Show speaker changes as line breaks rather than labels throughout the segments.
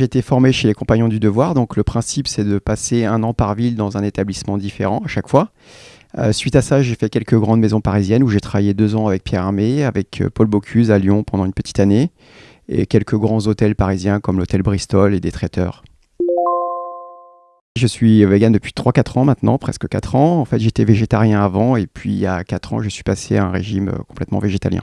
J'ai été formé chez les Compagnons du Devoir, donc le principe c'est de passer un an par ville dans un établissement différent à chaque fois. Euh, suite à ça, j'ai fait quelques grandes maisons parisiennes où j'ai travaillé deux ans avec Pierre Armé, avec euh, Paul Bocuse à Lyon pendant une petite année, et quelques grands hôtels parisiens comme l'hôtel Bristol et des traiteurs. Je suis vegan depuis 3-4 ans maintenant, presque 4 ans. En fait, j'étais végétarien avant et puis il y a 4 ans, je suis passé à un régime euh, complètement végétalien.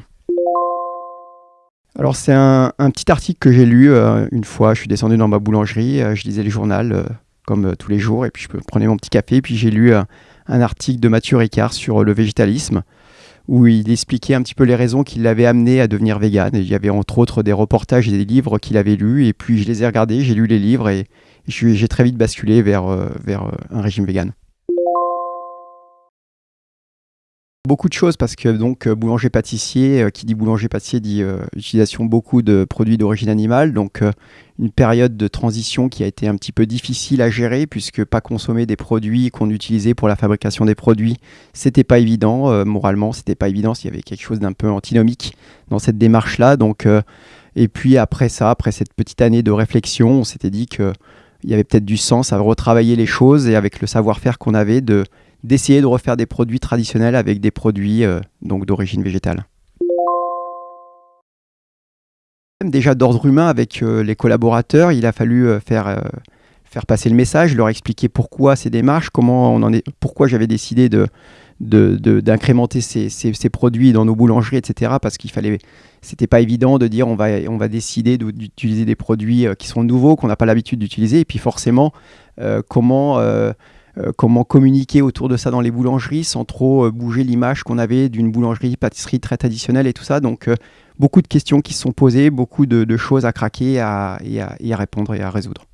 Alors c'est un, petit article que j'ai lu une fois, je suis descendu dans ma boulangerie, je lisais le journal comme tous les jours et puis je prenais mon petit café et puis j'ai lu un article de Mathieu Ricard sur le végétalisme, où il expliquait un petit peu les raisons qui l'avaient amené à devenir vegan. il y avait entre autres des reportages et des livres qu'il avait lus, et puis je les ai regardés, j'ai lu les livres, et, j'ai très vite basculé vers, euh, vers euh, un régime vegan. Beaucoup de choses parce que donc euh, boulanger pâtissier, euh, qui dit boulanger pâtissier dit euh, utilisation beaucoup de produits d'origine animale, donc une période de transition qui a été un petit peu difficile à gérer puisque pas consommer des produits qu'on utilisait pour la fabrication des produits, c'était pas évident. Moralement, c'était pas évident. S'il y avait quelque chose d'un peu antinomique dans cette démarche là, donc et puis après ça, après cette petite année de réflexion, on s'était dit que il y avait peut-être du sens à retravailler les choses et avec le savoir-faire qu'on avait de d'essayer de refaire des produits traditionnels avec des produits euh, donc d'origine végétale. Déjà d'ordre humain avec euh, les collaborateurs, il a fallu euh, faire, faire passer le message, leur expliquer pourquoi ces démarches, comment on en est, pourquoi j'avais décidé de, d'incrémenter ces, ces, produits dans nos boulangeries, etc. Parce qu'il fallait, c'était pas évident de dire on va, on va décider d'utiliser des produits qui sont nouveaux, qu'on n'a pas l'habitude d'utiliser, et puis forcément comment comment communiquer autour de ça dans les boulangeries sans trop euh, bouger l'image qu'on avait d'une boulangerie, pâtisserie très traditionnelle et tout ça. Donc, euh, beaucoup de questions qui se sont posées, beaucoup de, choses à craquer et à répondre et à résoudre.